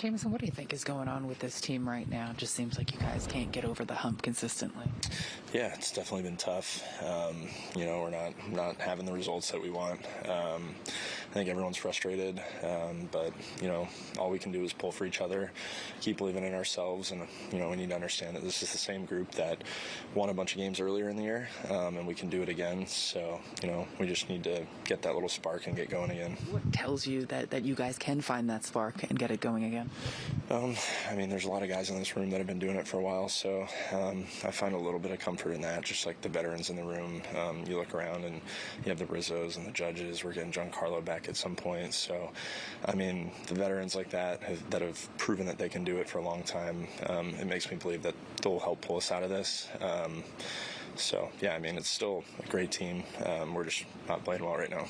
Jameson, what do you think is going on with this team right now? It just seems like you guys can't get over the hump consistently. Yeah, it's definitely been tough. Um, you know, we're not not having the results that we want. Um, I think everyone's frustrated, um, but you know, all we can do is pull for each other, keep believing in ourselves, and you know, we need to understand that this is the same group that won a bunch of games earlier in the year, um, and we can do it again. So, you know, we just need to get that little spark and get going again. What tells you that that you guys can find that spark and get it going again? Um, I mean, there's a lot of guys in this room that have been doing it for a while, so um, I find a little bit of comfort in that. Just like the veterans in the room, um, you look around and you have the Rizzos and the judges. We're getting Giancarlo back at some point, so I mean, the veterans like that have, that have proven that they can do it for a long time. Um, it makes me believe that they'll help pull us out of this. Um, so yeah, I mean, it's still a great team. Um, we're just not playing well right now.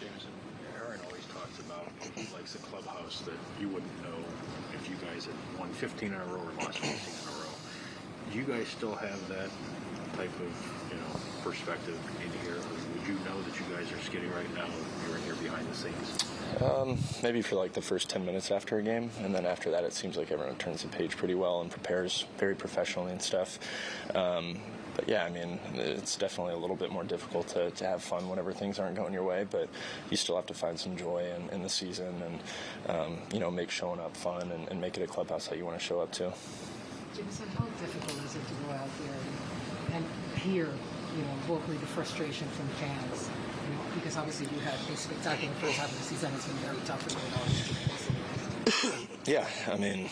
Jameson, Aaron always talks about likes the clubhouse that you wouldn't know if you guys had won 15 in a row or lost 15 in a row. Do you guys still have that type of you know perspective in here? Or would you know that you guys are skidding right now? You're in here behind the scenes. Um, maybe for like the first 10 minutes after a game, and then after that, it seems like everyone turns the page pretty well and prepares very professionally and stuff. Um, but yeah, I mean, it's definitely a little bit more difficult to, to have fun whenever things aren't going your way, but you still have to find some joy in, in the season and, um, you know, make showing up fun and, and make it a clubhouse that you want to show up to. Jameson, how difficult is it to go out there and hear, you know, vocally the frustration from fans? You know, because obviously you had a spectacular first half of the season. It's been very tough for you. Yeah, I mean,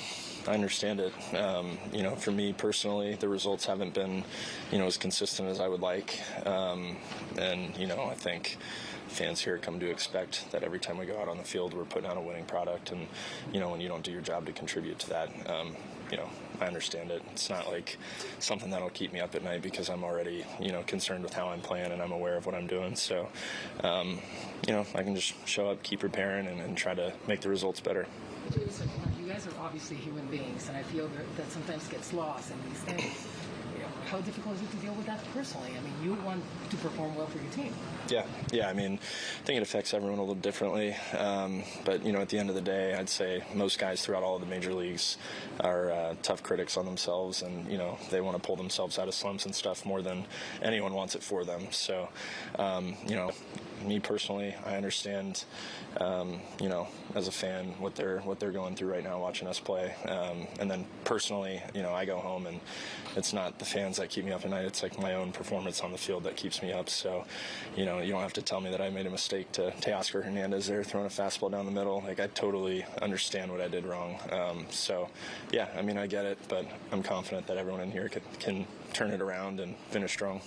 I understand it. Um, you know, for me personally, the results haven't been, you know, as consistent as I would like. Um, and, you know, I think fans here come to expect that every time we go out on the field, we're putting out a winning product. And, you know, when you don't do your job to contribute to that, um, you know, I understand it. It's not like something that'll keep me up at night because I'm already, you know, concerned with how I'm playing and I'm aware of what I'm doing. So, um, you know, I can just show up, keep preparing, and, and try to make the results better. You guys are obviously human beings, and I feel that, that sometimes gets lost in these things. How difficult is it to deal with that personally? I mean, you want to perform well for your team. Yeah, yeah. I mean, I think it affects everyone a little differently. Um, but you know, at the end of the day, I'd say most guys throughout all of the major leagues are uh, tough critics on themselves, and you know, they want to pull themselves out of slumps and stuff more than anyone wants it for them. So, um, you know, me personally, I understand, um, you know, as a fan, what they're what they're going through right now watching us play. Um, and then personally, you know, I go home and it's not the fans that keep me up at night. It's like my own performance on the field that keeps me up. So, you know, you don't have to tell me that I made a mistake to Teoscar Hernandez there throwing a fastball down the middle. Like I totally understand what I did wrong. Um, so, yeah, I mean, I get it, but I'm confident that everyone in here can, can turn it around and finish strong.